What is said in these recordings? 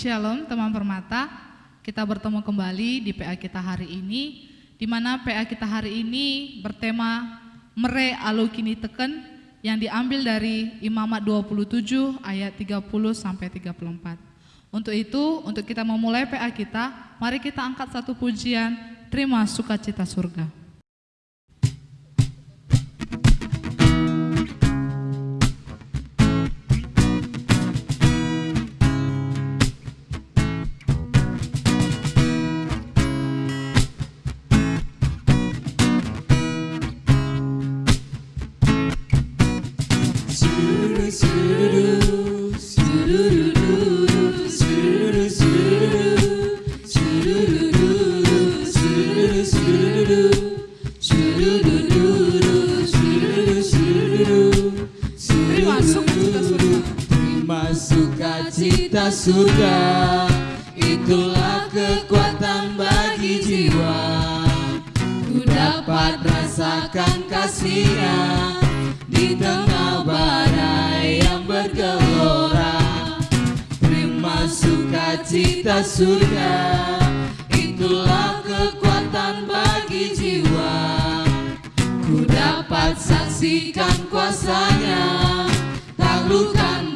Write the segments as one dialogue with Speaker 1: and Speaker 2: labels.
Speaker 1: Shalom teman permata, kita bertemu kembali di PA kita hari ini, di mana PA kita hari ini bertema Mere Alu Kini Teken yang diambil dari Imamat 27 ayat 30 sampai 34. Untuk itu, untuk kita memulai PA kita, mari kita angkat satu pujian, terima sukacita surga. dapat saksikan kuasanya. Taklukkan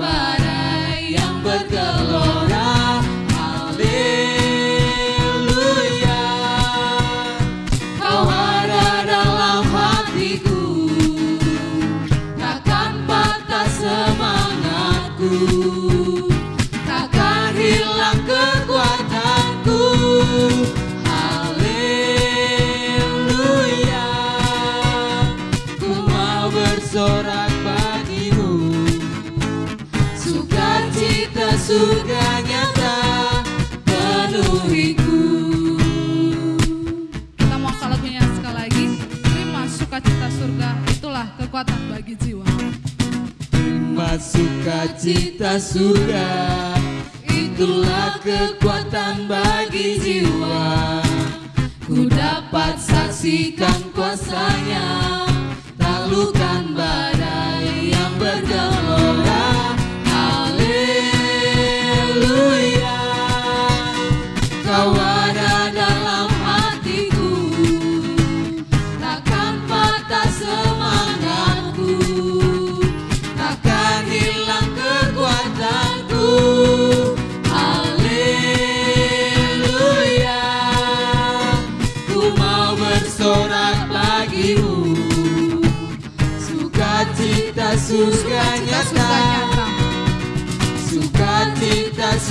Speaker 1: sukacita surga. Itulah kekuatan bagi jiwa. Ku dapat saksikan kuasanya. Taklukan badai yang bergema.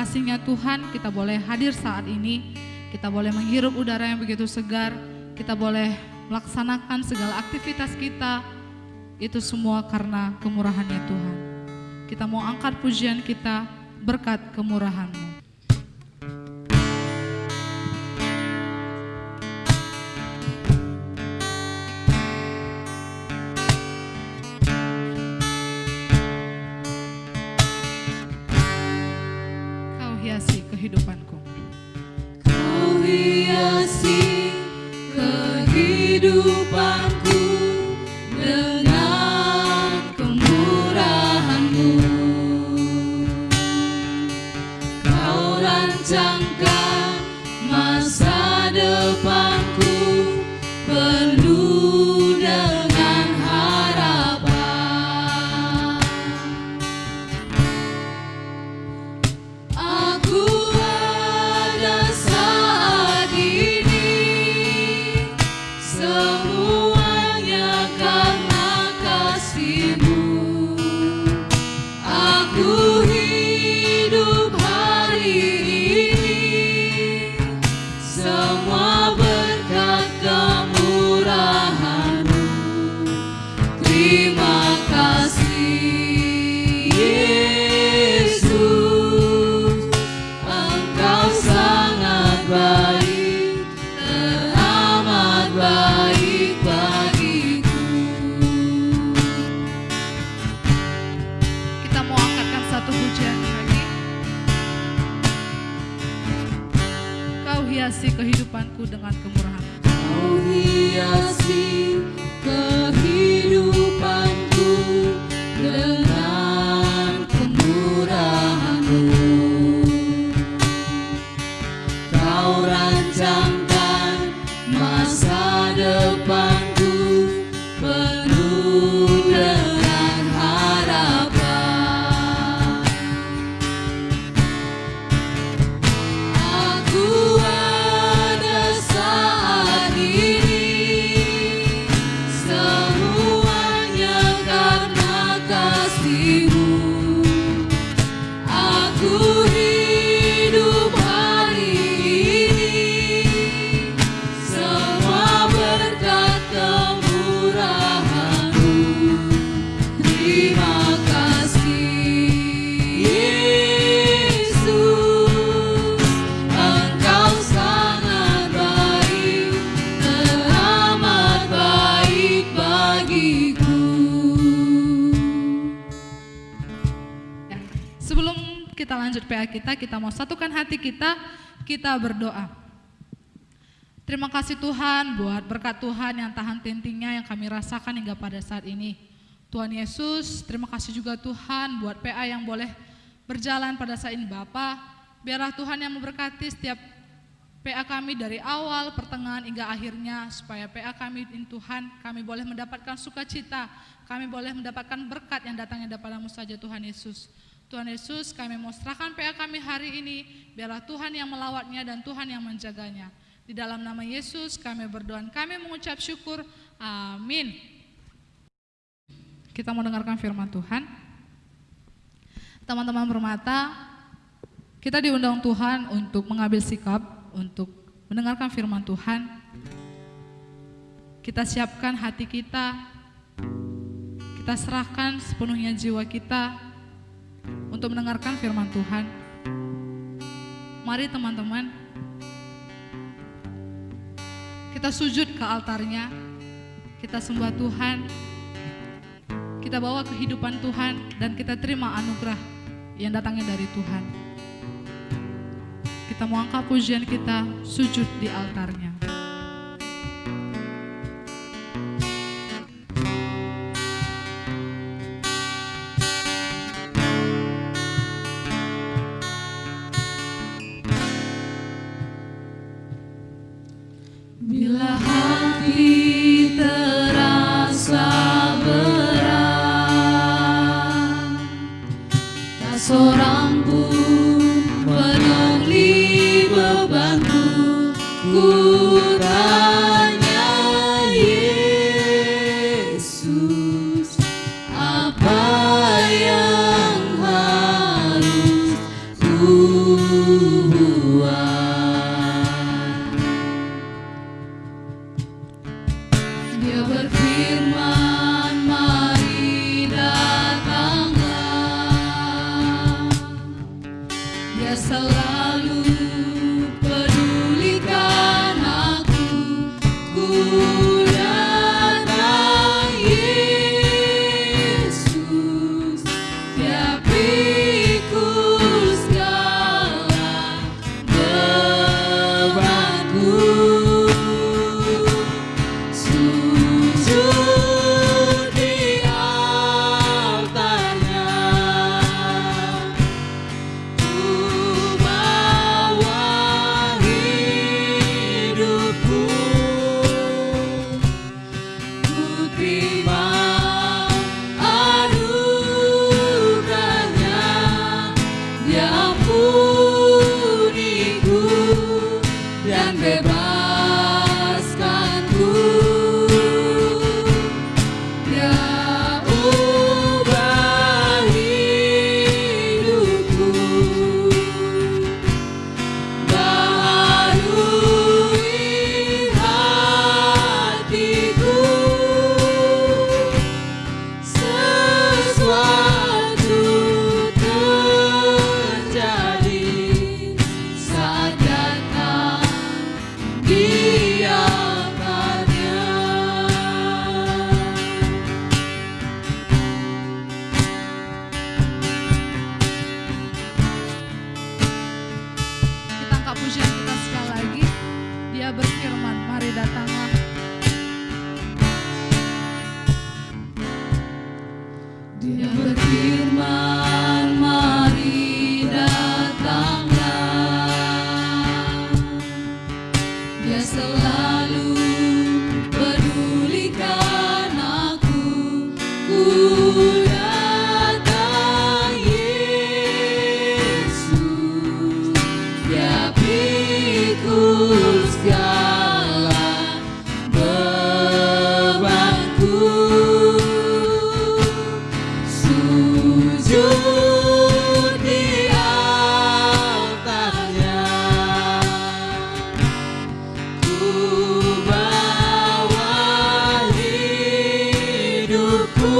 Speaker 1: Kasihnya Tuhan kita boleh hadir saat ini, kita boleh menghirup udara yang begitu segar, kita boleh melaksanakan segala aktivitas kita, itu semua karena kemurahannya Tuhan. Kita mau angkat pujian kita berkat kemurahanmu. Malibu. Dengan kemurahan.
Speaker 2: Kau hiasi
Speaker 1: kita lanjut PA kita, kita mau satukan hati kita, kita berdoa. Terima kasih Tuhan buat berkat Tuhan yang tahan tentingnya yang kami rasakan hingga pada saat ini. Tuhan Yesus, terima kasih juga Tuhan buat PA yang boleh berjalan pada saat ini Bapa. Biarlah Tuhan yang memberkati setiap PA kami dari awal, pertengahan hingga akhirnya supaya PA kami in Tuhan kami boleh mendapatkan sukacita, kami boleh mendapatkan berkat yang datangnya daripadamu saja Tuhan Yesus. Tuhan Yesus kami mau PA kami hari ini, biarlah Tuhan yang melawatnya dan Tuhan yang menjaganya. Di dalam nama Yesus kami berdoa, kami mengucap syukur, amin. Kita mau dengarkan firman Tuhan. Teman-teman bermata, kita diundang Tuhan untuk mengambil sikap, untuk mendengarkan firman Tuhan. Kita siapkan hati kita, kita serahkan sepenuhnya jiwa kita untuk mendengarkan firman Tuhan. Mari teman-teman, kita sujud ke altarnya, kita sembah Tuhan, kita bawa kehidupan Tuhan, dan kita terima anugerah yang datangnya dari Tuhan. Kita mau angkat pujian kita, sujud di altarnya.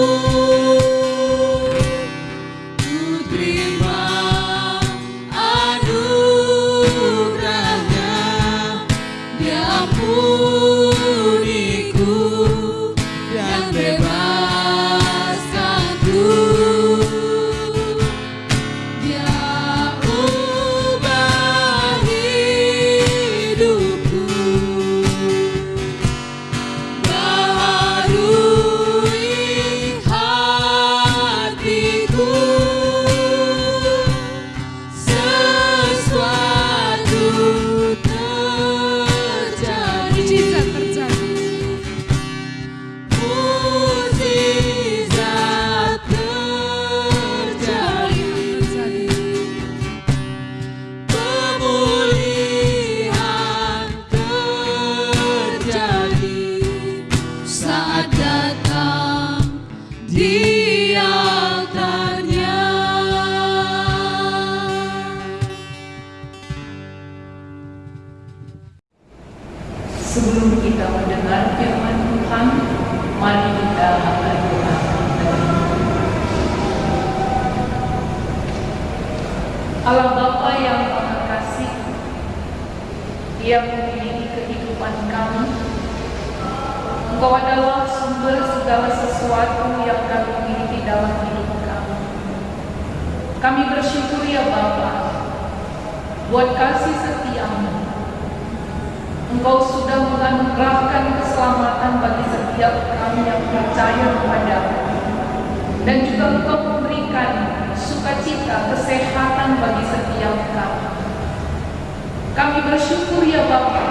Speaker 2: Hidupku
Speaker 3: Engkau sudah menganugerahkan keselamatan bagi setiap kami yang percaya kepadamu. Dan juga Engkau memberikan sukacita, kesehatan bagi setiap kami. Kami bersyukur ya Bapa,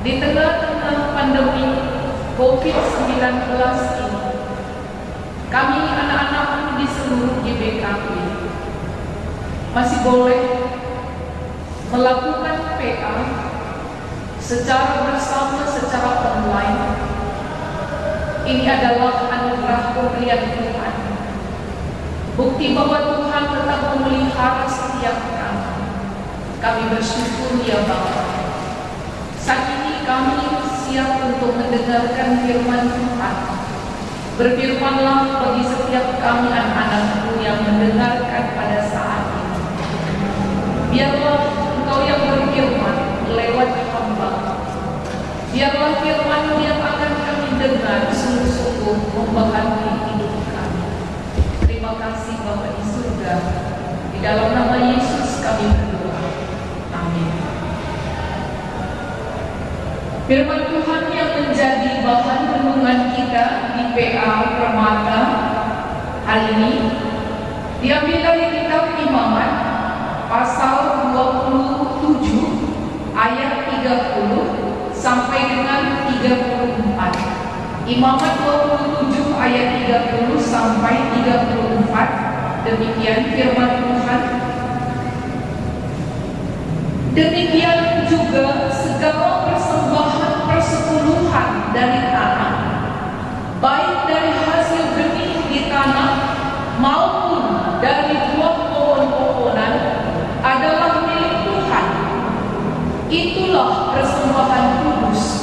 Speaker 3: di tengah-tengah pandemi COVID-19 ini, kami anak-anakmu di seluruh GBKP masih boleh melakukan PA secara bersama, secara online. Ini adalah anugerah pemberian Tuhan. Bukti bahwa Tuhan tetap memelihara setiap kami. Kami bersyukur ya Bapa. Saat ini kami siap untuk mendengarkan firman Tuhan. Berfirmanlah bagi setiap kami anak-anakmu yang mendengarkan pada saat ini. Biarlah Biarlah firman yang akan kami dengar sungguh-sungguh membaharui hidup kami. Terima kasih Bapa di surga. Di dalam nama Yesus kami berdoa. Amin. Firman Tuhan yang menjadi bahan renungan kita di PA Permata hari ini diambil dari kitab Imamat pasal 27 ayat 30 sampai dengan 34. Imamat 27 ayat 30 sampai 34. Demikian firman Tuhan. Demikian juga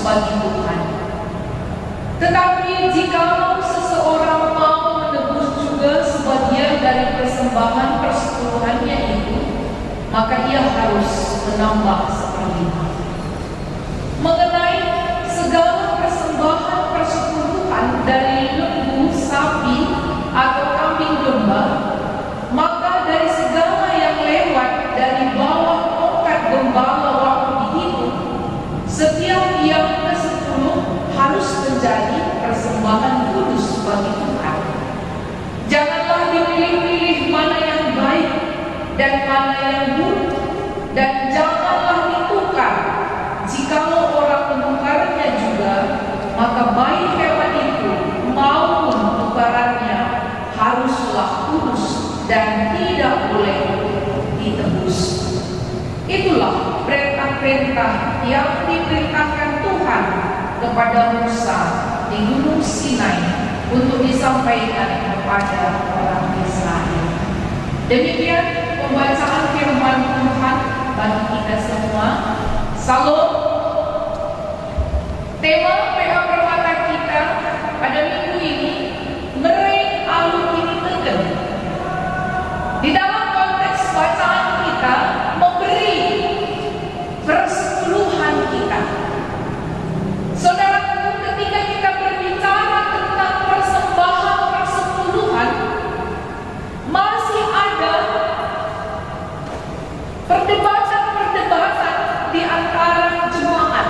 Speaker 3: bagi Tuhan. Tetapi jikalau seseorang mau menebus juga sebagian dari persembahan persepuluhannya itu, maka ia harus menambah seperlima. menjadi persembahan kudus bagi Tuhan. Janganlah dipilih-pilih mana yang baik dan mana yang buruk dan janganlah ditukar. Jikalau orang menukarnya juga, maka baik hewan itu maupun tukarannya haruslah kudus dan tidak boleh ditebus. Itulah perintah-perintah yang diperintahkan Tuhan kepada Musa di Gunung Sinai untuk disampaikan kepada orang Israel. Demikian pembacaan firman Tuhan bagi kita semua. Salam. Tema PH Permata kita pada minggu ini Mereng Alu Ini Teken. Di dalam konteks bacaan kita memberi persepuluhan kita. Saudaraku, ketika kita berbicara tentang persembahan persepuluhan, masih ada perdebatan-perdebatan di antara jemaat.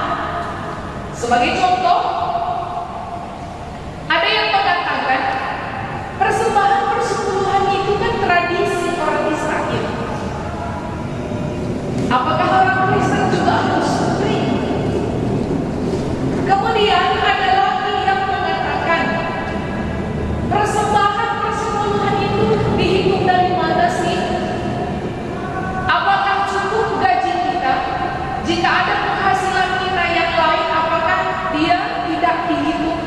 Speaker 3: Sebagai contoh, ada yang mengatakan persembahan persepuluhan itu kan tradisi orang Israel. Apakah orang Kristen juga harus beri? Kemudian ada lagi yang mengatakan persembahan persepuluhan itu dihitung dari mana sih? Apakah cukup gaji kita? Jika ada penghasilan kita yang lain, apakah dia tidak dihitung?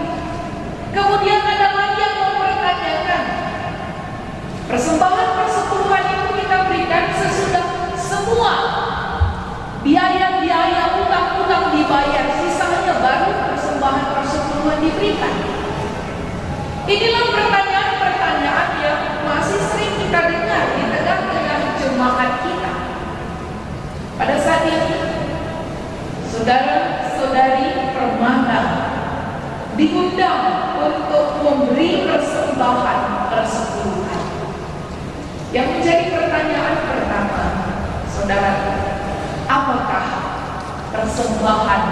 Speaker 3: Kemudian ada lagi yang mempertanyakan persembahan persepuluhan itu kita berikan sesudah semua biaya-biaya utang-utang dibayar, sisanya baru persembahan persepuluhan diberikan. Inilah pertanyaan-pertanyaan yang masih sering kita dengar di jemaat kita. Pada saat ini, saudara-saudari permana diundang untuk memberi persembahan persepuluhan. Yang menjadi pertanyaan pertama, saudara, apakah persembahan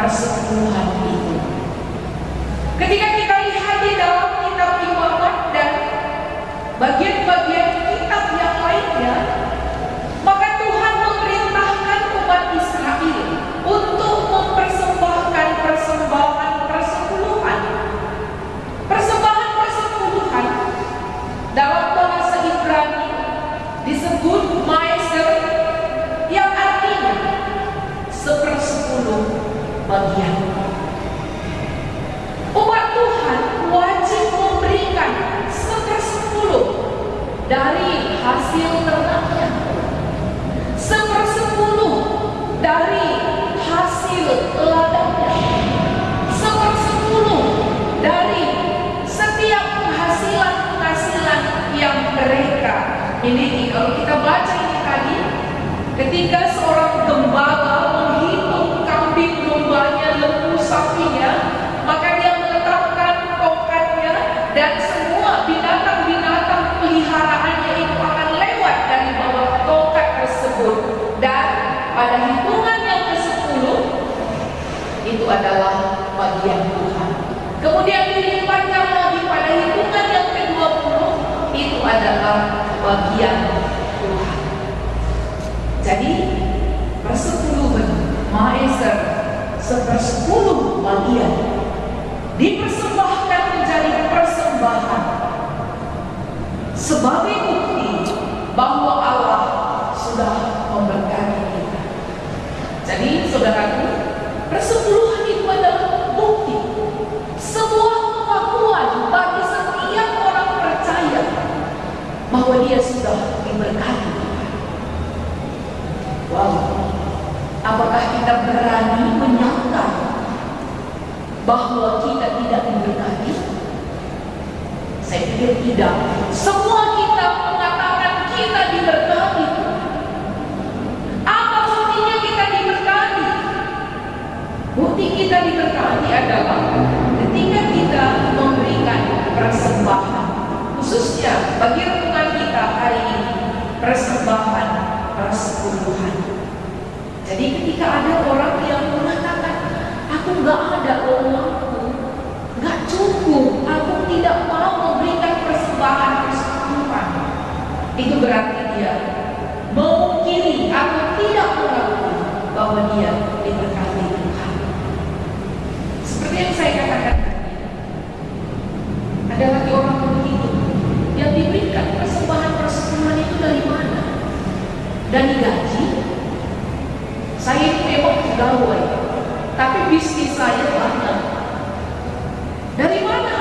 Speaker 3: persepuluhan itu? Ketika kita lihat di dalam kitab Imamat dan bagian-bagian kitab yang lainnya, maka Tuhan memerintahkan umat Israel untuk mempersembahkan persembahan persepuluhan. Persembahan persepuluhan dalam bahasa Ibrani disebut maiser yang artinya sepersepuluh bagian. Umat Tuhan wajib memberikan sepersepuluh dari hasil ternaknya. Sepersepuluh dari hasil ladangnya. Sepersepuluh dari setiap penghasilan-penghasilan yang mereka miliki. Kalau kita baca ini tadi, ketika seorang gembala menghitung kambing dombanya, lembu sapinya, maka dia meletakkan tongkatnya dan semua binatang-binatang peliharaannya itu akan lewat dari bawah tongkat tersebut dan pada hitungan yang ke-10 itu adalah bagian Tuhan. Kemudian dilipatkan lagi pada hitungan yang ke-20 itu adalah bagian Tuhan. Jadi persepuluhan maeser sepersepuluh bagian dipersembahkan menjadi persembahan sebagai bukti bahwa Allah sudah memberkati kita. Jadi saudaraku, persepuluhan itu adalah bukti sebuah pengakuan bagi setiap orang percaya bahwa dia sudah diberkati. Wow, apakah kita berani menyangka bahwa kita tidak diberkati? Saya pikir tidak. Semua kita mengatakan kita diberkati. Apa buktinya kita diberkati? Bukti kita diberkati adalah ketika kita memberikan persembahan, khususnya bagi renungan kita hari ini, persembahan persepuluhan. Jadi ketika ada orang yang mengatakan, aku nggak ada uangku, nggak cukup, aku tidak mau memberikan persembahan persepuluhan, itu berarti dia memungkiri atau tidak mengakui bahwa dia diberkati. Seperti yang saya katakan adalah ada lagi orang begitu yang diberikan persembahan-persembahan itu dari mana? Dari gaji? Saya itu memang pegawai, tapi bisnis saya banyak. Dari mana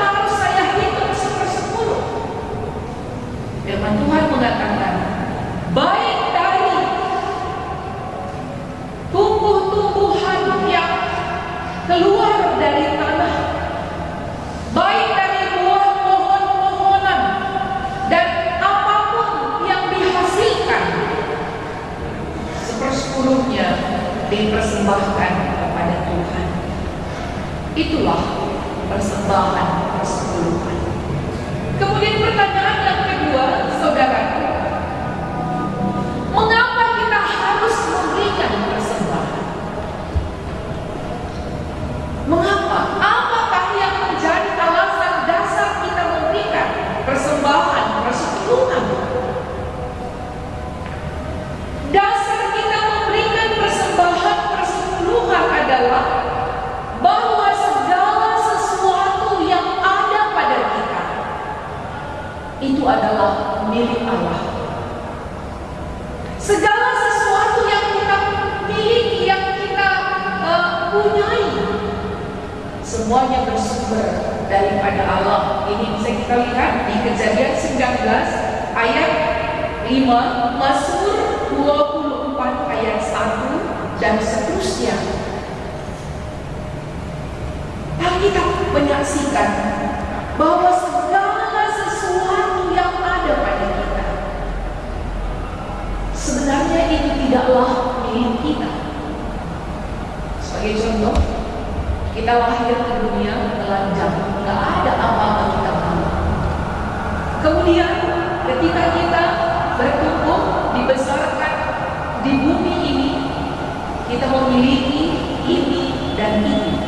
Speaker 3: Sebagai contoh, kita lahir ke dunia telanjang, nggak ada apa-apa kita tahu. Kemudian ketika kita bertumbuh, dibesarkan di bumi ini, kita memiliki ini dan ini.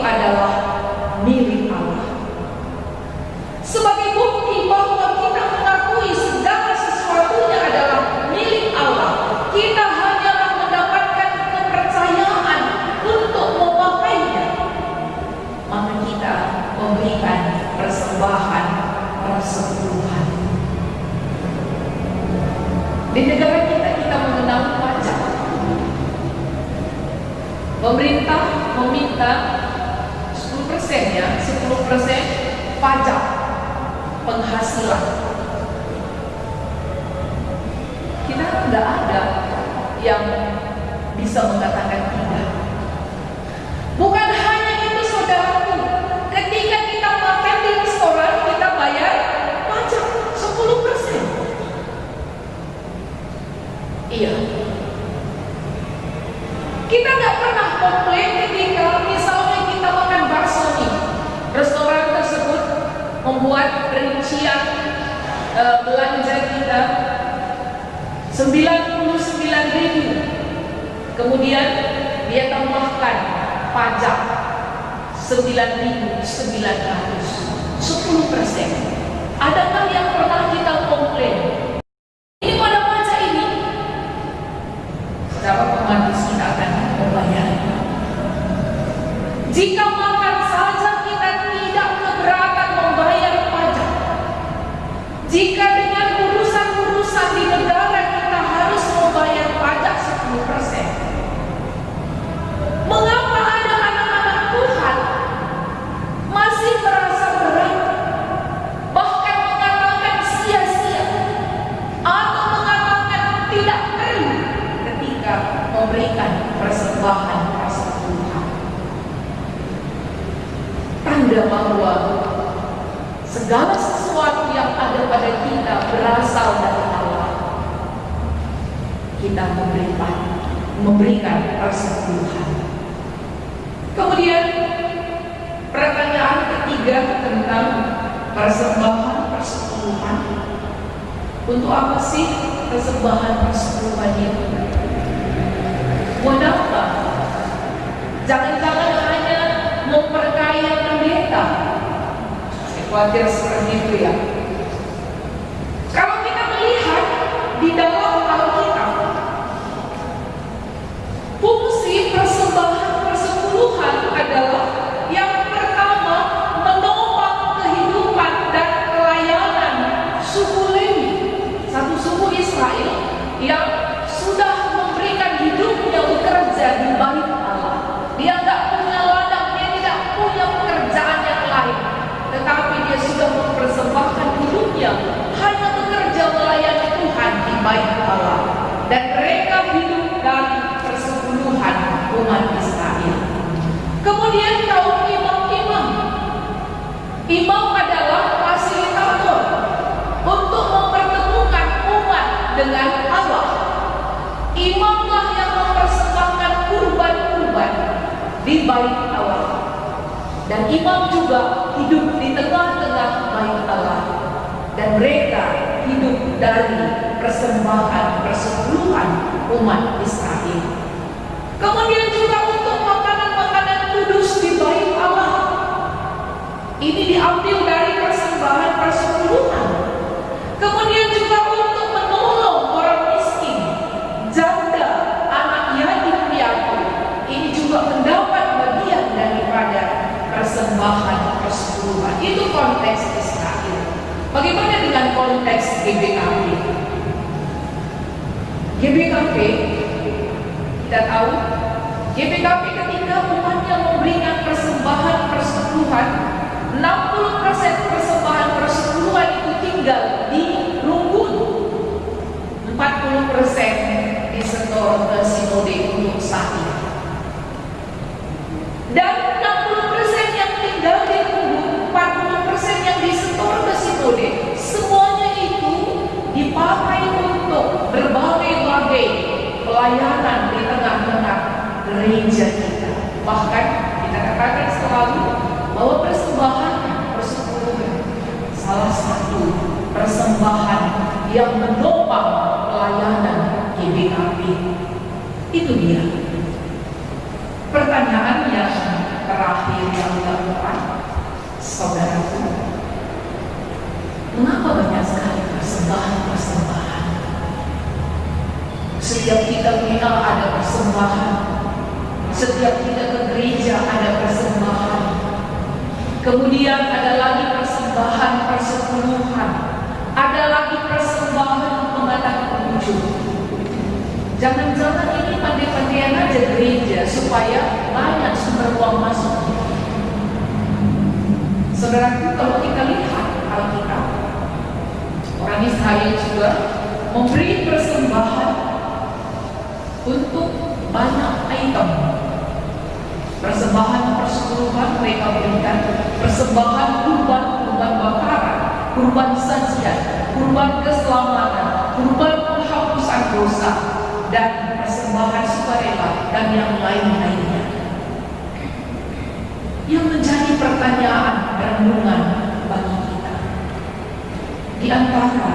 Speaker 3: adalah milik Allah. Sebagai bukti bahwa kita mengakui segala sesuatunya adalah milik Allah, kita hanyalah mendapatkan kepercayaan untuk memakainya. Maka kita memberikan persembahan persembuhan. Di negara kita kita mengenal pajak. Pemerintah meminta pajak penghasilan. Kita tidak ada yang bisa mengatakan Eh, belanja kita 99 ribu. Kemudian dia tambahkan pajak 9.900 10 persen. Adakah yang pernah kita komplain? Umat Israel. Kemudian kaum imam-imam. Imam adalah fasilitator untuk mempertemukan umat dengan Allah. Imamlah yang mempersembahkan kurban-kurban di bait Allah. Dan imam juga hidup di tengah-tengah bait Allah. Dan mereka hidup dari persembahan persepuluhan umat Israel. Kemudian juga untuk makanan-makanan kudus di bait Allah. Ini diambil dari persembahan persepuluhan. Kemudian juga untuk menolong orang miskin, janda, anak yatim piatu. Ini juga mendapat bagian daripada persembahan persepuluhan. Itu konteks Israel. Bagaimana dengan konteks GBKP? GBKP kita tahu GBKP ketika umatnya memberikan persembahan persepuluhan 60% persembahan persepuluhan itu tinggal di Runggun 40% disetor ke sinode untuk sa'i dan 60% yang tinggal di Runggun 40% yang disetor ke sinode semuanya itu dipakai untuk berbagai-bagai pelayanan gereja kita. Bahkan kita katakan selalu bahwa persembahan persepuluhan salah satu persembahan yang menopang pelayanan GBKP. Itu dia. Pertanyaan yang terakhir yang dilakukan, saudaraku, mengapa banyak sekali persembahan-persembahan? Setiap kita mengenal ada persembahan. Setiap kita ke gereja ada persembahan. Kemudian ada lagi persembahan persepuluhan. Ada lagi persembahan pengadaan pengunjung. Jangan-jangan ini pandai-pandaian aja gereja supaya banyak sumber uang masuk. Saudaraku, kalau kita lihat Alkitab, orang Israel juga memberi persembahan untuk banyak item. Persembahan persepuluhan mereka berikan, persembahan kurban, kurban bakaran, kurban sajian, kurban keselamatan, kurban penghapusan dosa, dan persembahan sukarela dan yang lain-lainnya. Yang menjadi pertanyaan renungan bagi kita. Di antara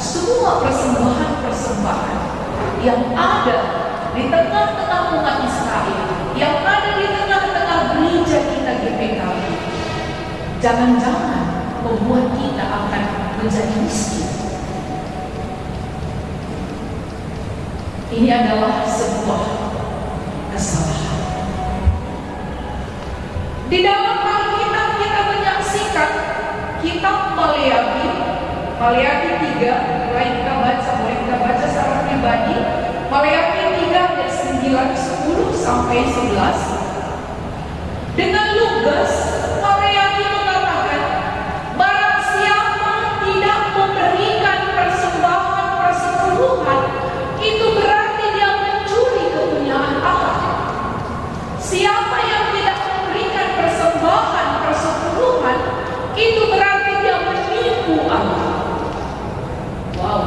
Speaker 3: semua persembahan-persembahan yang ada di tengah-tengah umat Israel, yang ada di tengah-tengah gereja kita GPKB, jangan-jangan membuat kita akan menjadi miskin. Ini adalah sebuah kesalahan. Di dalam Alkitab kita menyaksikan kitab Maleakhi, Maleakhi 3, mulai kita baca, mulai kita baca secara pribadi, Maleakhi 3 ayat 9, 10 sampai 11. Dengan lugas, Maleakhi mengatakan, barang siapa tidak memberikan persembahan persepuluhan, itu berarti dia mencuri kepunyaan Allah. Siapa yang tidak memberikan persembahan persepuluhan, itu berarti dia menipu Allah. Wow,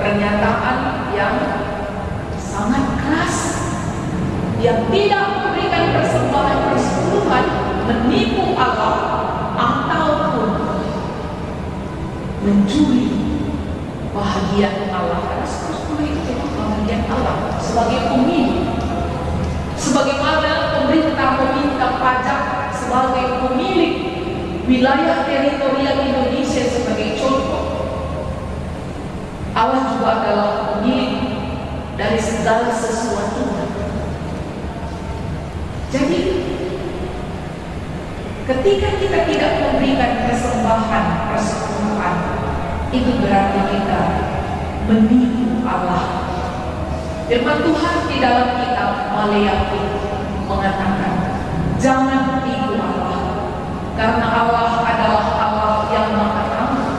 Speaker 3: pernyataan yang sangat keras. Yang tidak memberikan persembahan persepuluhan menipu Allah ataupun mencuri bahagian Allah. Karena sepuluh itu memang bahagian Allah sebagai pemilik. Sebagaimana pemerintah meminta pajak sebagai pemilik wilayah teritorial Indonesia sebagai contoh. Allah juga adalah pemilik dari segala sesuatu. Jadi ketika kita tidak memberikan persembahan persepuluhan, itu berarti kita menipu Allah Firman Tuhan di dalam kitab Maleakhi mengatakan, jangan tipu Allah, karena Allah adalah Allah yang maha aman.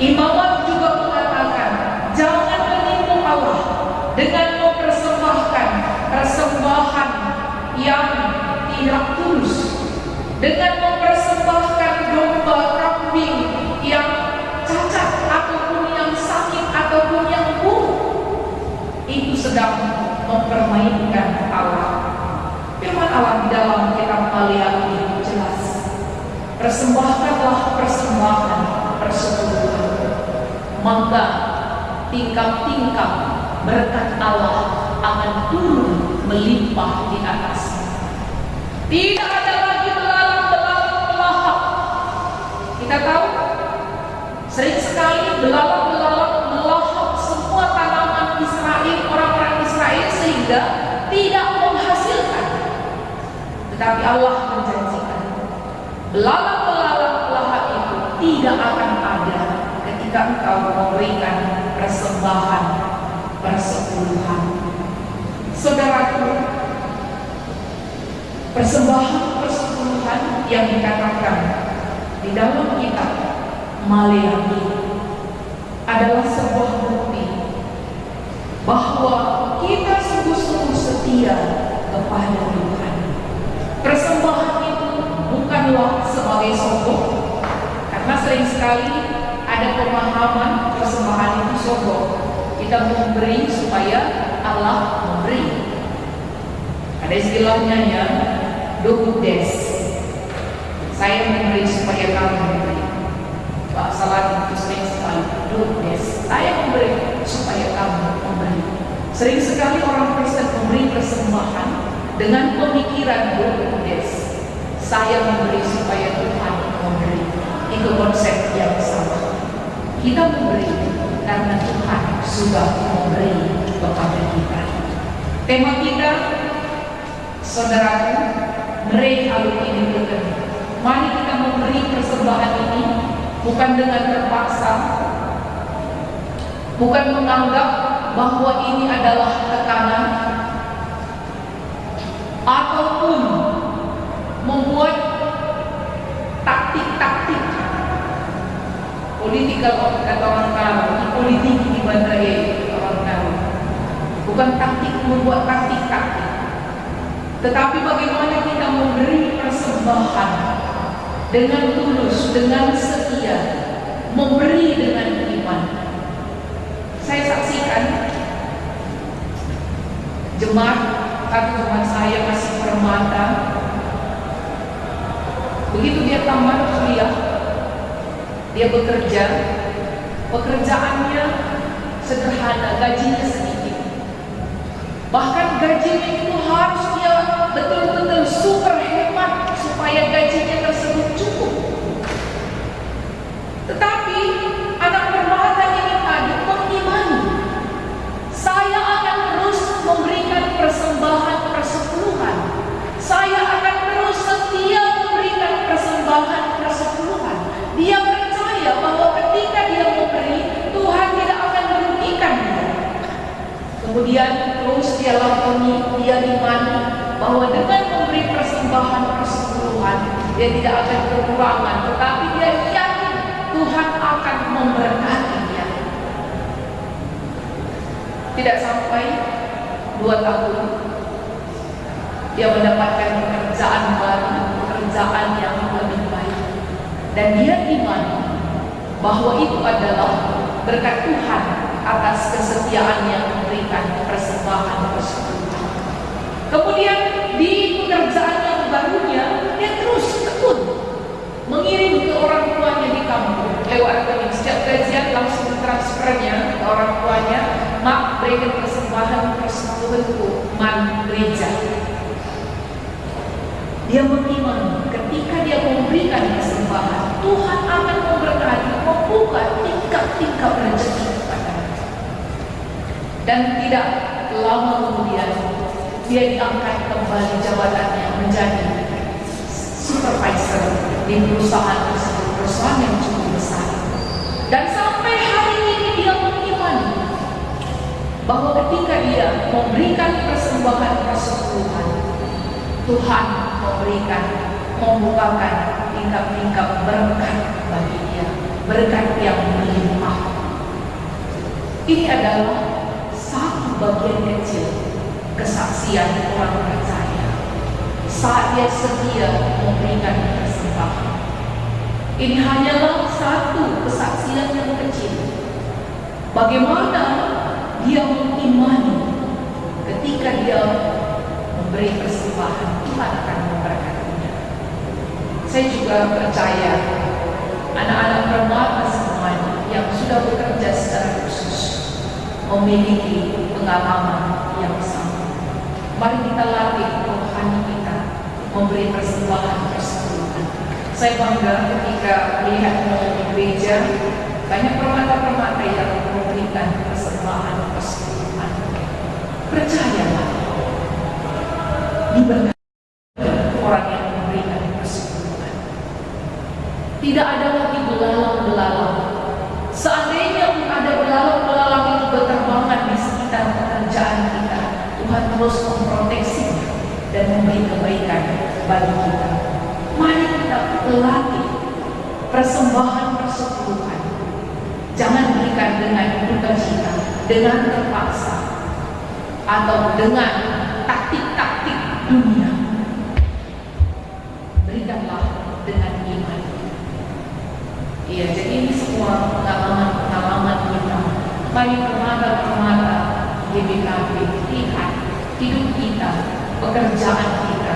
Speaker 3: Imamat juga mengatakan, jangan menipu Allah dengan mempersembahkan persembahan yang tidak tulus, dengan mempersembahkan domba kambing yang cacat ataupun yang sakit ataupun yang buruk. Itu sedang mempermainkan Allah. Firman Allah di dalam kitab Maliaki jelas. Persembahkanlah persembahan persepuluhan. Maka tingkap-tingkap berkat Allah akan turun melimpah di atas. Tidak ada lagi belalang-belalang. Kita tahu sering sekali belalang-belalang melahap semua tanaman Israel, orang-orang Israel sehingga tidak menghasilkan. Tetapi Allah menjanjikan belalang-belalang itu tidak akan ada ketika engkau memberikan persembahan persepuluhan. Saudaraku, persembahan persepuluhan yang dikatakan di dalam kitab Maleakhi adalah sebuah bukti bahwa kita sungguh-sungguh setia kepada Tuhan. Persembahan itu bukanlah sebagai sombong, karena sering sekali ada pemahaman persembahan itu sombong. Kita memberi supaya Allah memberi. Ada istilahnya ya, do des. Saya memberi supaya kamu memberi. Pak Salah itu sering sekali do des. Saya memberi supaya kamu memberi. Sering sekali orang Kristen memberi persembahan dengan pemikiran do des. Saya memberi supaya Tuhan memberi. Itu konsep yang sama. Kita memberi karena Tuhan sudah memberi kepada kita. Tema kita, saudaraku, mereka ini bukan. Mari kita memberi persembahan ini bukan dengan terpaksa, bukan menganggap bahwa ini adalah tekanan, ataupun membuat taktik-taktik politikal kata orang politik bandara orang Karo. Bukan taktik membuat taktik-taktik. Tetapi bagaimana kita memberi persembahan dengan tulus, dengan setia, memberi dengan iman. Saya saksikan jemaat atau jemaat saya masih permata. Begitu dia tamat kuliah, dia bekerja, pekerjaannya sederhana, gajinya sedikit. Bahkan gajinya itu harus dia betul-betul super hemat supaya gajinya tersebut cukup. Tetapi anak permata ini tadi mengimani saya akan terus memberikan persembahan persepuluhan. Saya akan terus setia memberikan persembahan persepuluhan. Dia percaya bahwa ketika dia memberi, Tuhan tidak akan merugikan dia. Kemudian terus dia lakoni, dia imani bahwa dengan memberi persembahan persepuluhan, dia tidak akan kekurangan, tetapi dia yakin Tuhan akan memberkati dia. Tidak sampai dua tahun, dia mendapatkan pekerjaan baru, pekerjaan yang lebih baik. Dan dia iman bahwa itu adalah berkat Tuhan atas kesetiaan yang memberikan persembahan tersebut. Kemudian di pekerjaan yang barunya dia terus tekun mengirim ke orang tuanya di kampung. Lewat rekening setiap gajian langsung transfernya ke orang tuanya mak berikan persembahan persepuluhanku man gereja. Dia beriman ketika dia memberikan persembahan. Tuhan akan memberkati membuka tingkap-tingkap rezeki dan tidak lama kemudian dia diangkat kembali jabatannya menjadi supervisor di perusahaan tersebut perusahaan yang cukup besar dan sampai hari ini dia mengimani bahwa ketika dia memberikan persembahan persepuluhan, Tuhan memberikan, membukakan tingkap-tingkap berkat bagi dia, berkat yang melimpah. Ini adalah bagian kecil kesaksian orang percaya saat dia setia memberikan persembahan. Ini hanyalah satu kesaksian yang kecil. Bagaimana dia mengimani ketika dia memberi persembahan, Tuhan akan memberkatinya. Saya juga percaya anak-anak permata semuanya yang sudah bekerja secara khusus memiliki pengalaman yang sama. Mari kita latih rohani kita memberi persembahan persepuluhan. Saya bangga ketika melihat di gereja banyak permata-permata yang memberikan persembahan persepuluhan. Percayalah, diberkati orang yang memberikan persepuluhan. Tidak ada lagi belalang-belalang. Seandainya pun ada belalang-belalang itu berterbangan di sekitar pekerjaan kita, Tuhan terus memproteksi dan memberi kebaikan bagi kita. Mari kita latih persembahan persepuluhan. Jangan berikan dengan duka cita, dengan terpaksa, atau dengan taktik-taktik dunia. Berikanlah dengan iman. Iya, jadi ini semua pengalaman-pengalaman kita. Mari permata-permata GBKP lihat hidup kita, pekerjaan kita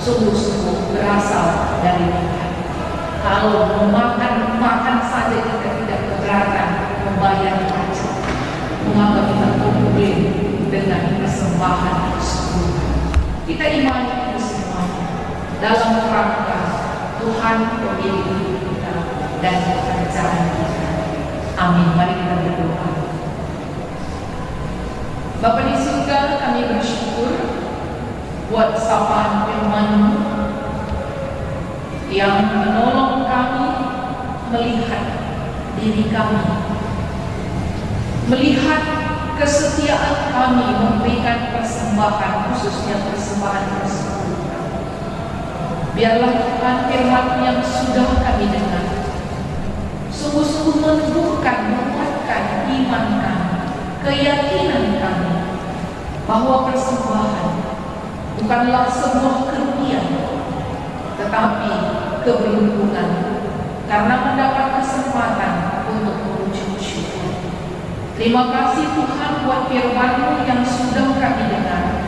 Speaker 3: sungguh-sungguh berasal dari Tuhan. Kalau memakan makan saja kita tidak keberatan membayar pajak, mengapa kita komplain dengan persembahan tersebut? Kita imani itu semuanya dalam rangka Tuhan pemilik kita dan pekerjaan kita. Amin. Mari kita berdoa. Bapak di surga, kami bersyukur buat sapaan firman yang menolong kami melihat diri kami, melihat kesetiaan kami memberikan persembahan, khususnya persembahan tersebut. Biarlah Tuhan firman yang sudah kami dengar sungguh-sungguh meneguhkan, menguatkan iman kami, keyakinan kami bahwa persembahan bukanlah sebuah kerugian, tetapi keberuntungan karena mendapat kesempatan. Terima kasih Tuhan buat firman-Mu yang sudah kami dengar.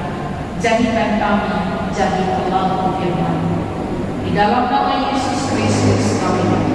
Speaker 3: Jadikan kami jadi pelaku firman-Mu. Di dalam nama Yesus Kristus kami berdoa.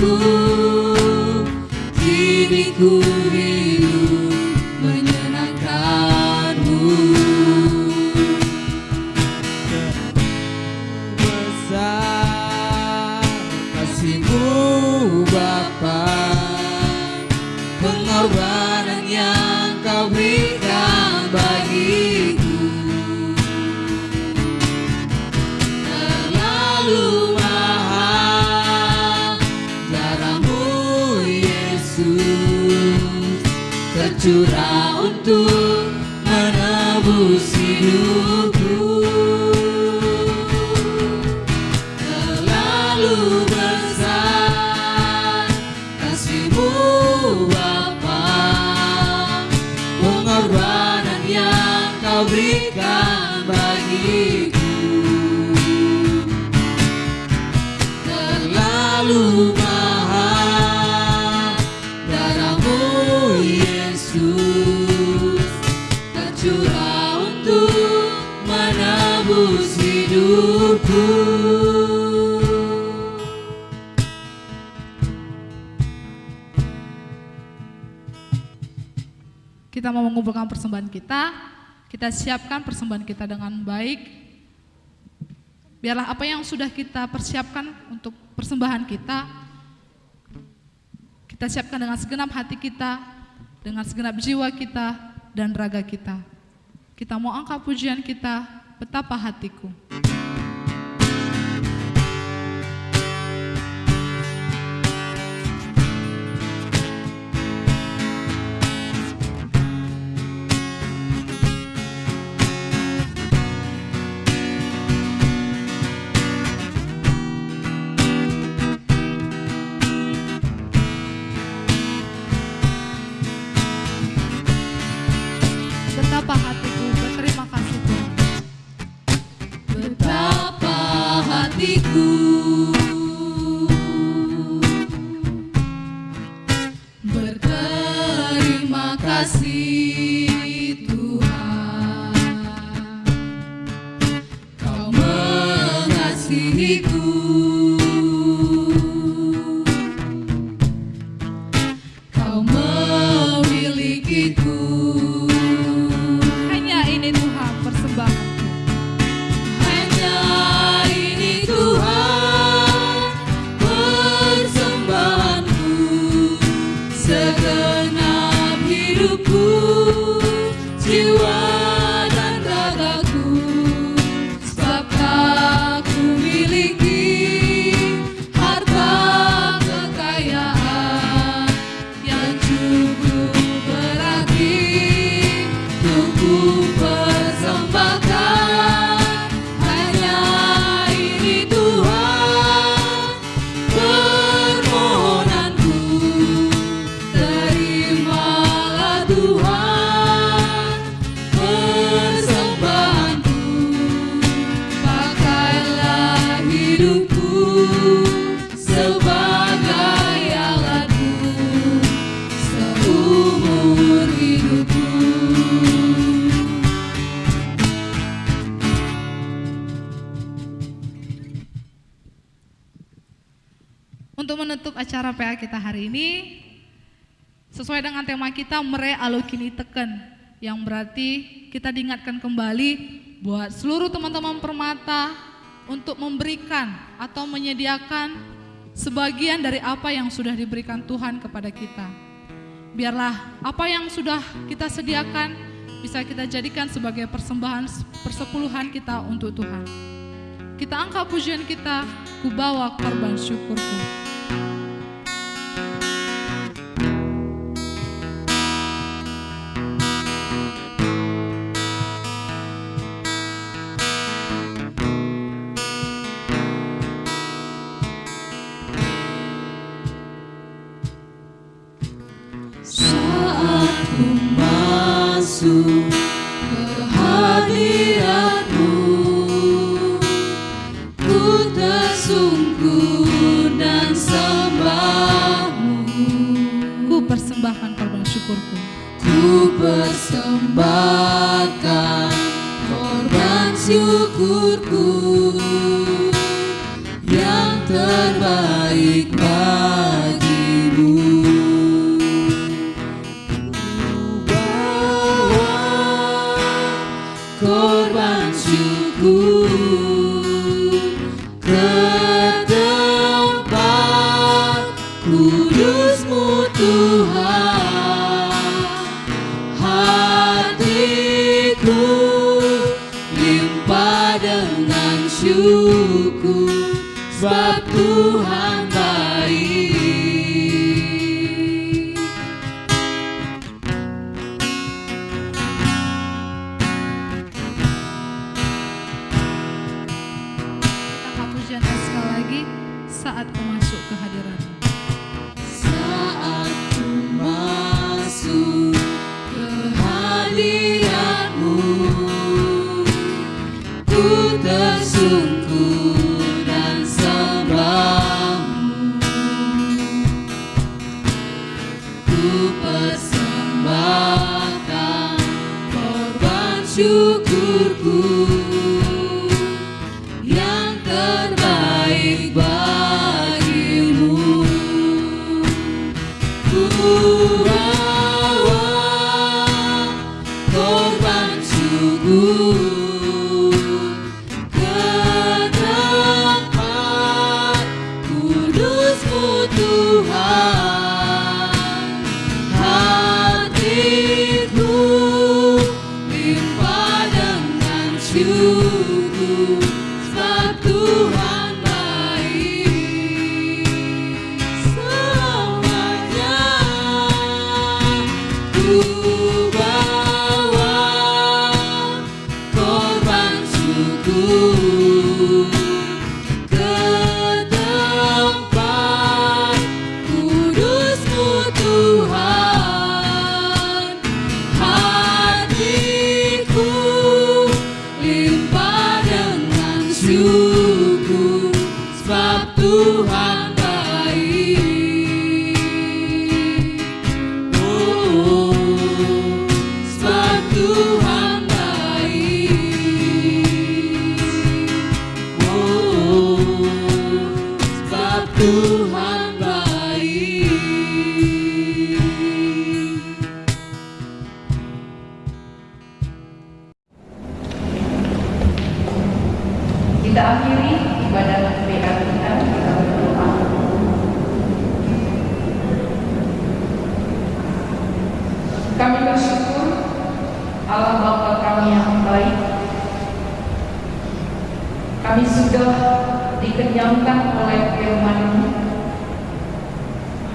Speaker 2: Selamatkanku kini Kita mau mengumpulkan persembahan kita, kita siapkan persembahan kita dengan baik. Biarlah apa yang sudah kita persiapkan untuk persembahan kita, kita siapkan dengan segenap hati kita, dengan segenap jiwa kita dan raga kita. Kita mau angkat pujian kita, betapa hatiku. Kita mere alukini teken, yang berarti kita diingatkan kembali buat seluruh teman-teman permata untuk memberikan atau menyediakan sebagian dari apa yang sudah diberikan Tuhan kepada kita. Biarlah apa yang sudah kita sediakan bisa kita jadikan sebagai persembahan persepuluhan kita untuk Tuhan. Kita angkat pujian kita, ku bawa korban syukurku.
Speaker 1: Saat ku masuk
Speaker 2: syukurku
Speaker 3: dikenyangkan oleh firman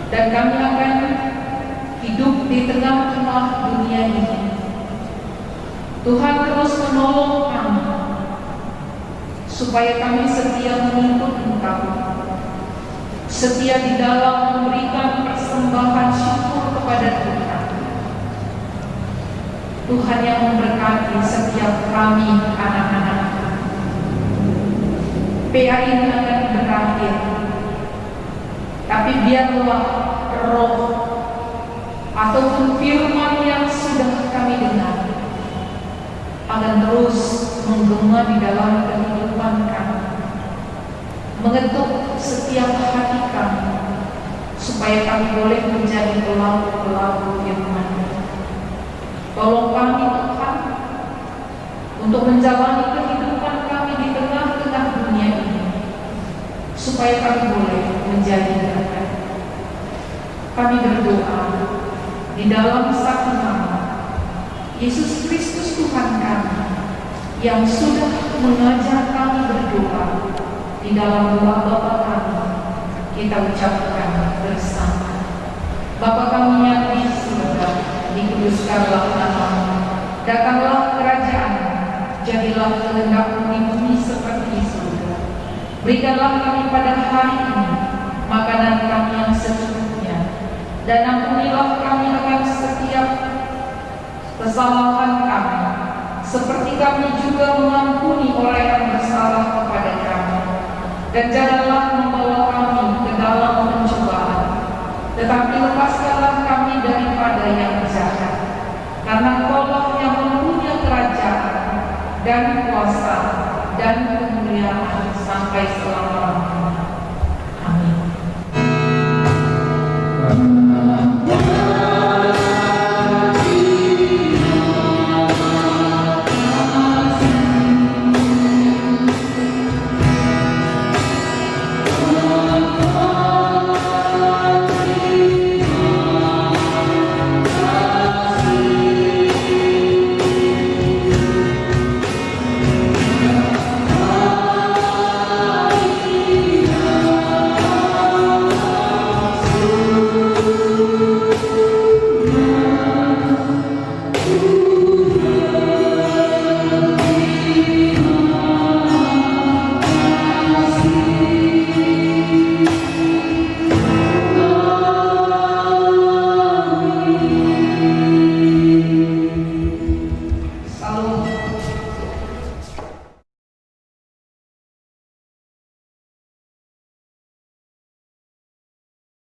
Speaker 3: dan kami akan hidup di tengah-tengah dunia ini. Tuhan terus menolong kami supaya kami setia mengikut Engkau, setia di dalam memberikan persembahan syukur kepada Tuhan. Tuhan yang memberkati setiap kami anak-anak. PA ini akan berakhir, tapi biarlah roh ataupun firman yang sudah kami dengar akan terus menggema di dalam kehidupan kami, mengetuk setiap hati kami, supaya kami boleh menjadi pelaku-pelaku firman. Tolong kami Tuhan untuk menjalani kehidupan kami di tengah-tengah dunia ini, supaya kami boleh menjadi berkat. Kami berdoa di dalam satu nama Yesus Kristus Tuhan kami yang sudah mengajar kami berdoa di dalam doa Bapa kami kita ucapkan bersama Bapa kami yang di surga dikuduskanlah namamu datanglah kerajaan jadilah kehendakmu di Berikanlah kami pada hari ini makanan kami yang secukupnya. Dan ampunilah kami akan setiap kesalahan kami. Seperti kami juga mengampuni orang yang bersalah kepada kami. Dan janganlah membawa kami ke dalam pencobaan. Tetapi lepaskanlah kami daripada yang jahat. Karena Allah yang mempunyai kerajaan dan kuasa.